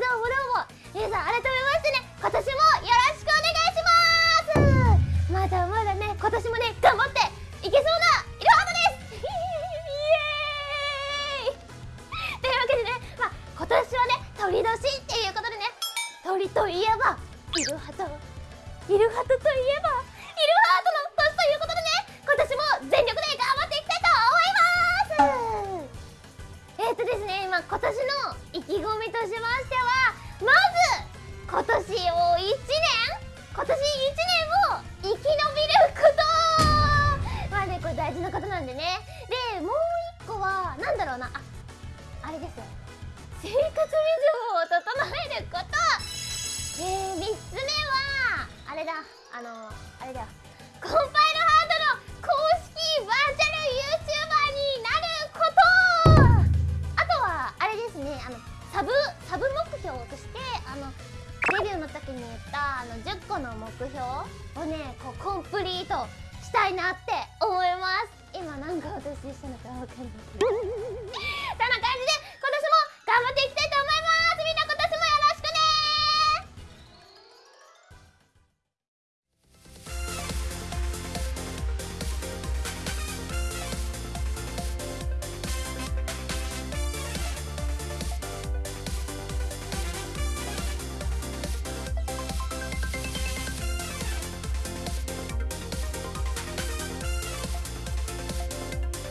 どうもどうも皆さん改めましてね今年もよろしくお願いします。まだまだね今年もね頑張っていけそうなイルハートです。イエーイ。というわけでねまあ今年はね鳥年っていうことでね鳥といえばイルハトイルハトといえばえーとですね、今今年の意気込みとしましてはまず今年を1年今年1年を生き延びることまあねこれ大事なことなんでね。でもう一個はなんだろうな。ああれですよ。生活リズムを整えること。えー、3つ目はあれだ。あのあれだよ。あの10個の目標をねこうコンプリートしたいなって思います。今何か私したのか分かんないけど。